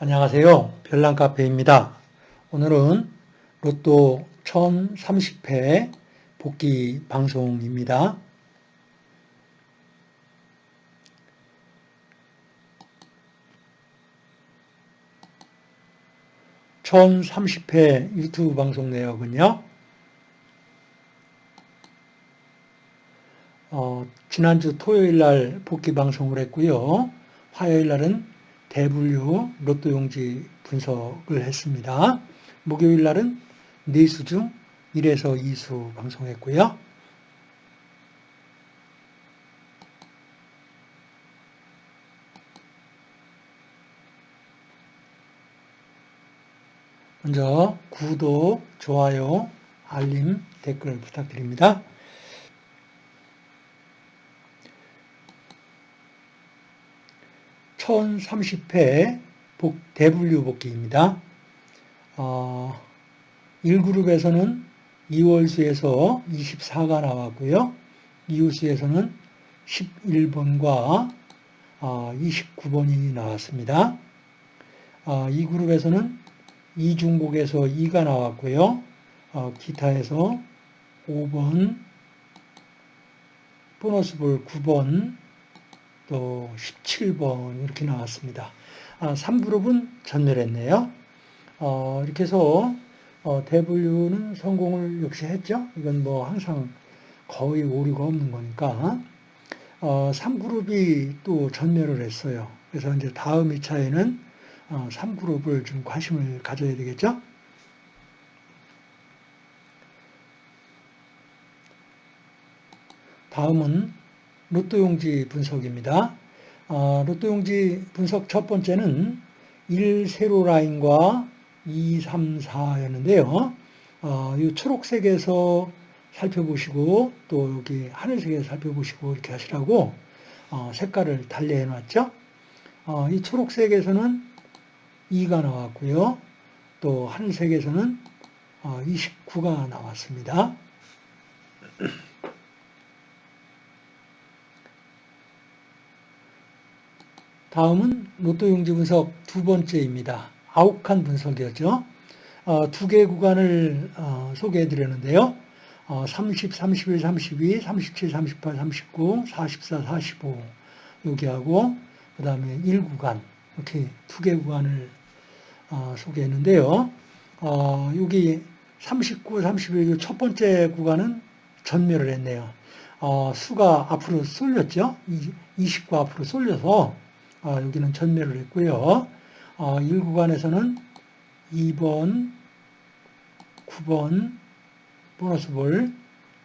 안녕하세요. 별난카페입니다. 오늘은 로또 1030회 복귀 방송입니다. (1030회) 유튜브 방송 내역은요 어, 지난주 토요일 날 복귀 방송을 했고요 화요일 날은 대분류 로또 용지 분석을 했습니다. 목요일 날은 4수 중 1에서 2수 방송했고요. 먼저 구독, 좋아요, 알림, 댓글 부탁드립니다. 1030회 복, 대분류 복귀입니다. 어, 1그룹에서는 2월수에서 24가 나왔고요. 2호수에서는 11번과 어, 29번이 나왔습니다. 어, 2그룹에서는 2중복에서 2가 나왔고요. 어, 기타에서 5번, 보너스볼 9번, 또 17번 이렇게 나왔습니다. 아, 3그룹은 전멸했네요. 어, 이렇게 해서 어, 대분류는 성공을 역시 했죠. 이건 뭐 항상 거의 오류가 없는 거니까. 어, 3그룹이 또 전멸을 했어요. 그래서 이제 다음 2차에는 어, 3그룹을 좀 관심을 가져야 되겠죠. 다음은 로또용지 분석입니다. 어, 로또용지 분석 첫 번째는 1 세로 라인과 2, 3, 4였는데요. 어, 이 초록색에서 살펴보시고 또 여기 하늘색에서 살펴보시고 이렇게 하시라고 어, 색깔을 달리해 놨죠. 어, 이 초록색에서는 2가 나왔고요. 또 하늘색에서는 29가 어, 나왔습니다. 다음은 로또 용지 분석 두 번째입니다. 아욱한 분석이었죠. 어, 두개 구간을 어, 소개해 드렸는데요. 어, 30, 31, 32, 37, 38, 39, 44, 45 여기하고 그 다음에 1구간 이렇게 두 개 구간을 어, 소개했는데요. 어, 여기 39, 31, 첫 번째 구간은 전멸을 했네요. 어, 수가 앞으로 쏠렸죠. 29 앞으로 쏠려서 아, 여기는 전멸을 했고요. 아, 1구간에서는 2번, 9번, 보너스 볼,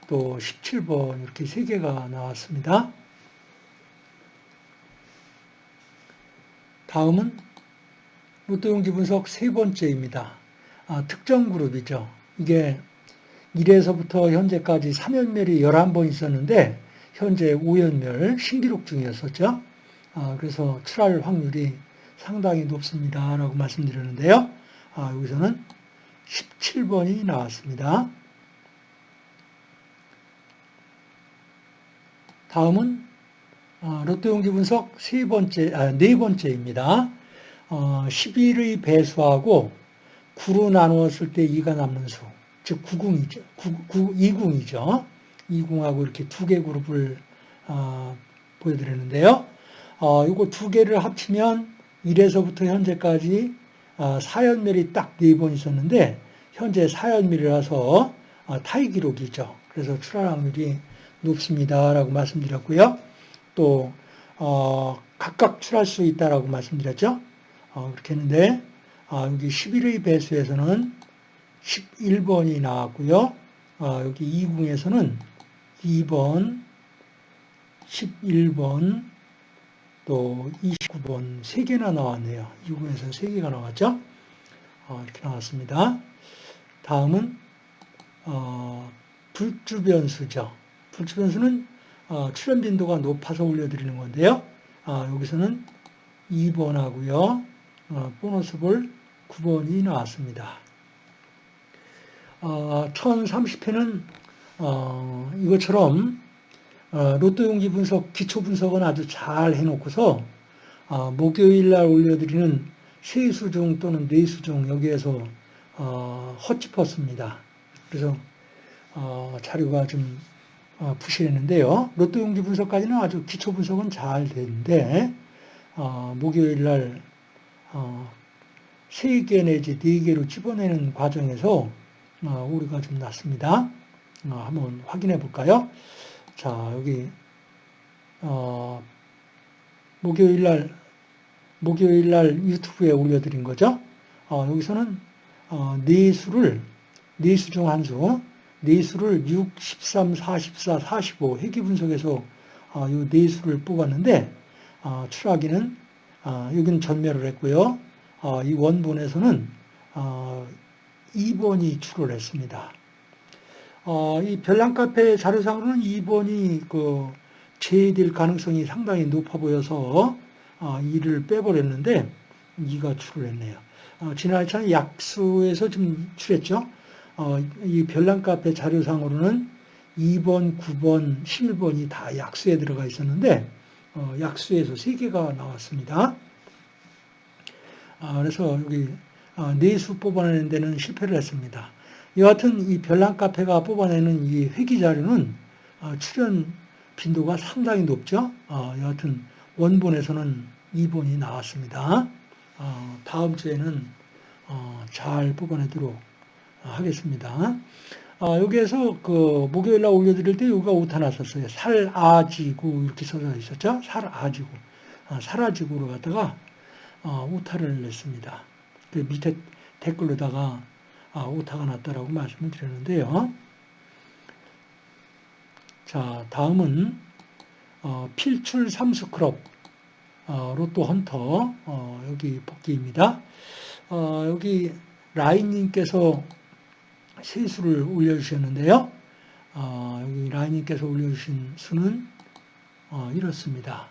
또 17번 이렇게 3개가 나왔습니다. 다음은 로또용지 분석 세 번째입니다. 아, 특정 그룹이죠. 이게 1에서부터 현재까지 3연멸이 11번 있었는데 현재 5연멸 신기록 중이었었죠. 아, 그래서 출할 확률이 상당히 높습니다. 라고 말씀드렸는데요. 아, 여기서는 17번이 나왔습니다. 다음은 아, 롯데용지 분석 세 번째, 아, 네 번째입니다. 어, 11의 배수하고 9로 나누었을 때 2가 남는 수, 즉 9궁이죠. 9, 9, 2궁이죠. 2궁하고 이렇게 두 개 그룹을 어, 보여드렸는데요. 어, 이거 두 개를 합치면 1에서부터 현재까지 어, 4연멸이 딱 네 번 있었는데 현재 4연멸이라서 어, 타이 기록이죠. 그래서 출할 확률이 높습니다. 라고 말씀드렸고요. 또 어, 각각 출할 수 있다라고 말씀드렸죠. 어, 그렇게 했는데 아, 여기 11의 배수에서는 11번이 나왔고요. 아, 여기 2궁에서는 2번, 11번, 또 29번 3개나 나왔네요. 2군에서 3개가 나왔죠. 어, 이렇게 나왔습니다. 다음은 어, 불주변수죠. 불주변수는 어, 출현 빈도가 높아서 올려드리는 건데요. 아, 여기서는 2번하고요. 어, 보너스 볼 9번이 나왔습니다. 어, 1030회는 어, 이것처럼 어, 로또 용지 분석, 기초 분석은 아주 잘 해놓고서 어, 목요일 날 올려드리는 세수중 또는 뇌수중 여기에서 어, 헛짚었습니다. 그래서 어, 자료가 좀 어, 부실했는데요. 로또 용지 분석까지는 아주 기초 분석은 잘 되는데 어, 목요일 날 어, 3개 내지 4개로 집어내는 과정에서 어, 오류가 좀 났습니다. 어, 한번 확인해 볼까요? 자, 여기 어, 목요일 날 목요일 날 유튜브에 올려드린 거죠. 어, 여기서는 어, 네 수를 네 수 중 한 수, 네 수를 6, 13, 44, 45 회귀 분석에서 어, 이 네 수를 뽑았는데 어, 출하기는 어, 여기는 전멸을 했고요. 어, 이 원본에서는 어, 2번이 출을 했습니다. 어, 이 별난 카페 자료상으로는 2번이 그 제외될 가능성이 상당히 높아 보여서 어, 2를 빼버렸는데 2가 출을 했네요. 어, 지난 차는 약수에서 좀 출했죠. 어, 이 별난 카페 자료상으로는 2번, 9번, 11번이 다 약수에 들어가 있었는데 어, 약수에서 3개가 나왔습니다. 아, 그래서 여기 아, 내수 뽑아내는 데는 실패를 했습니다. 여하튼 이 별난 카페가 뽑아내는 이 회기 자료는 아, 출연 빈도가 상당히 높죠. 여하튼 원본에서는 2번이 나왔습니다. 다음 주에는 어, 잘 뽑아내도록 하겠습니다. 여기에서 그 목요일 날 올려드릴 때 여기가 오타 났었어요. 살아지구 이렇게 써져 있었죠. 살아지구. 살아지구로 갖다가 어, 오타를 냈습니다. 그 밑에 댓글로다가 아, 오타가 났다라고 말씀을 드렸는데요. 자, 다음은 어, 필출 삼수크롭 어, 로또 헌터 어, 여기 복귀입니다. 어, 여기 라인님께서 세수를 올려주셨는데요. 어, 여기 라인님께서 올려주신 수는 이렇습니다.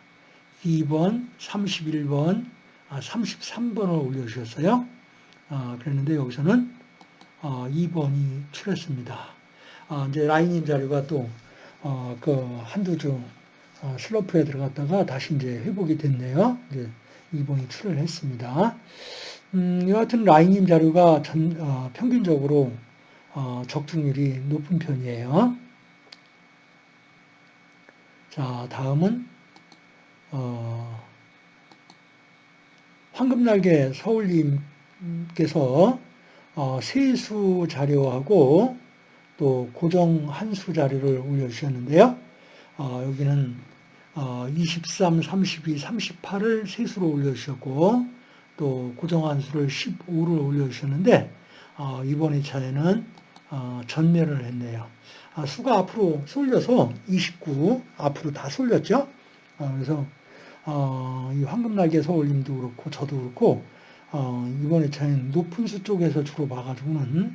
2번, 31번, 33번을 아, 올려주셨어요. 아, 그랬는데 여기서는 2번이 아, 출했습니다. 이제 라인인 자료가 또, 어, 그 한두 주 어, 슬로프에 들어갔다가 다시 이제 회복이 됐네요. 이제 2번이 출을 했습니다. 음, 여하튼 라인인 자료가 전, 어, 평균적으로 어, 적중률이 높은 편이에요. 자, 다음은, 어, 황금날개 서울님께서 어, 세수 자료하고 또 고정 한수 자료를 올려주셨는데요. 어, 여기는 어, 23, 32, 38을 세수로 올려주셨고 또 고정 한수를 15를 올려주셨는데 어, 이번 2차에는 어, 전멸을 했네요. 아, 수가 앞으로 쏠려서 29 앞으로 다 쏠렸죠. 어, 그래서 어, 이 황금날개 서울님도 그렇고 저도 그렇고 어, 이번 에 차는 높은 수 쪽에서 주로 봐가지고는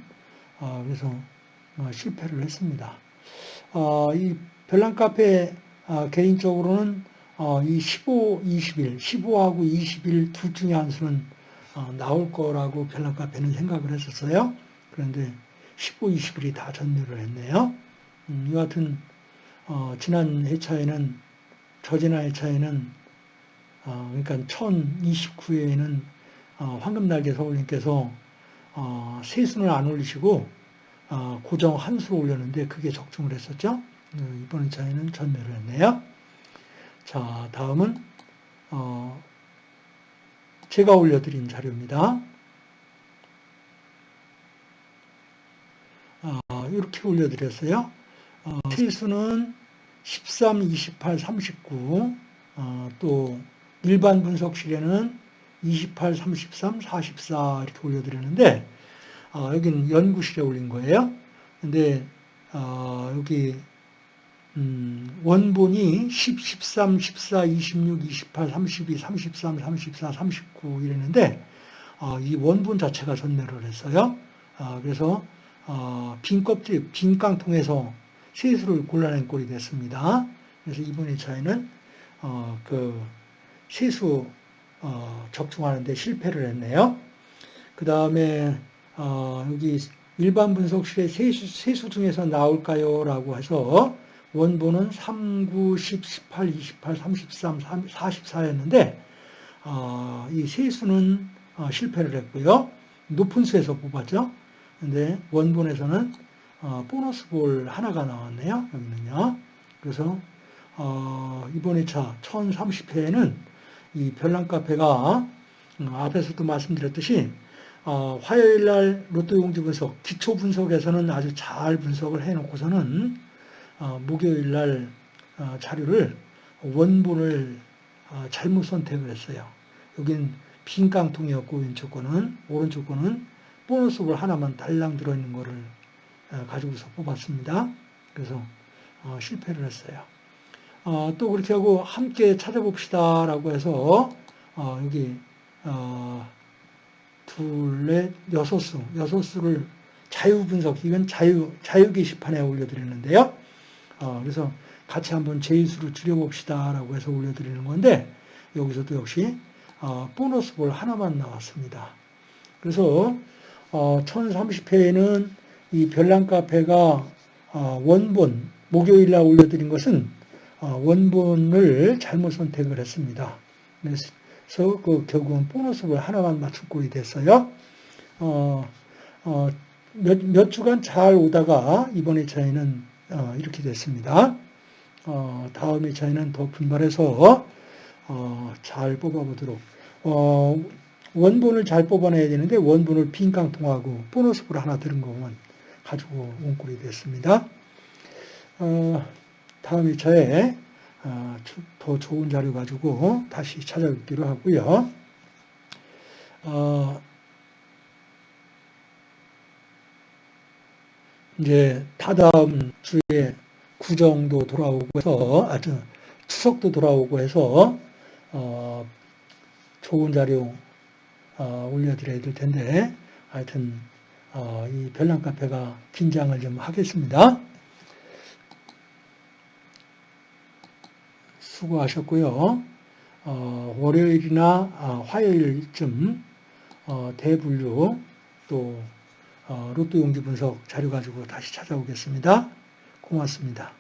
어, 그래서 어, 실패를 했습니다. 어, 이 별난 카페 어, 개인적으로는 이 15, 21, 15하고 21둘 중에 한 수는 나올 거라고 별난 카페는 생각을 했었어요. 그런데 15, 21이 다 전멸을 했네요. 음, 여하튼 지난 회차에는 저지난 회차에는 어, 그러니까 1029회에는 어, 황금날개 서울님께서 어, 세순을 안 올리시고 어, 고정 한 수로 올렸는데 그게 적중을 했었죠. 어, 이번 차에는 전멸을 했네요. 자, 다음은 어, 제가 올려드린 자료입니다. 이렇게 올려드렸어요. 세수는 13, 28, 39, 또 일반 분석실에는 28, 33, 44 이렇게 올려드렸는데 어, 여기는 연구실에 올린 거예요. 근데 어, 여기 음, 원본이 10, 13, 14, 26, 28, 32, 33, 34, 39 이랬는데 어, 이 원본 자체가 전멸을 했어요. 어, 그래서 어, 빈 껍질, 빈 깡통에서 세수를 골라낸 꼴이 됐습니다. 그래서 이번 2차에는 어, 그 세수 어, 적중하는데 실패를 했네요. 그 다음에 어, 여기 일반 분석실의 세수, 세수 중에서 나올까요? 라고 해서 원본은 3, 9, 10, 18, 28, 33, 44였는데 어, 이 세수는 어, 실패를 했고요. 높은 수에서 뽑았죠. 근데 원본에서는 어, 보너스 볼 하나가 나왔네요. 여기는요. 그래서 어, 이번 2차 1030회에는 이 별난 카페가 음, 앞에서도 말씀드렸듯이 어, 화요일 날 로또 용지 분석, 기초 분석에서는 아주 잘 분석을 해놓고서는 어, 목요일 날 어, 자료를 원본을 어, 잘못 선택을 했어요. 여긴 빈 깡통이었고 왼쪽 거는 오른쪽 거는 보너스 볼 하나만 달랑 들어있는 거를 어, 가지고서 뽑았습니다. 그래서 어, 실패를 했어요. 어, 또 그렇게 하고 함께 찾아봅시다 라고 해서 어, 여기 어, 둘, 넷, 여섯 수, 여섯 수를 자유 분석, 이건 자유 자유 게시판에 올려드리는데요. 어, 그래서 같이 한번 제수를 줄여봅시다 라고 해서 올려드리는 건데 여기서도 역시 어, 보너스 볼 하나만 나왔습니다. 그래서 어, 1030회에는 이 별난 카페가 어, 원본 목요일 날 올려드린 것은 어, 원본을 잘못 선택을 했습니다. 그래서 그 결국은 보너스볼 하나만 맞출 꼴이 됐어요. 어, 어, 몇, 몇 주간 잘 오다가 이번 2차에는 어, 이렇게 됐습니다. 어, 다음 2차에는 더 분발해서 어, 잘 뽑아보도록 어, 원본을 잘 뽑아내야 되는데 원본을 빈 깡통하고 보너스볼 하나 들은 것만 가지고 온 꼴이 됐습니다. 어, 다음 2차에 어, 더 좋은 자료 가지고 다시 찾아뵙기로 하고요. 어, 이제 다다음 주에 구정도 돌아오고 해서 아주 추석도 돌아오고 해서 어, 좋은 자료 어, 올려드려야 될 텐데 하여튼 어, 이 별난 카페가 긴장을 좀 하겠습니다. 수고하셨고요. 어, 월요일이나 아, 화요일쯤 어, 대분류 또 어, 로또 용지 분석 자료 가지고 다시 찾아오겠습니다. 고맙습니다.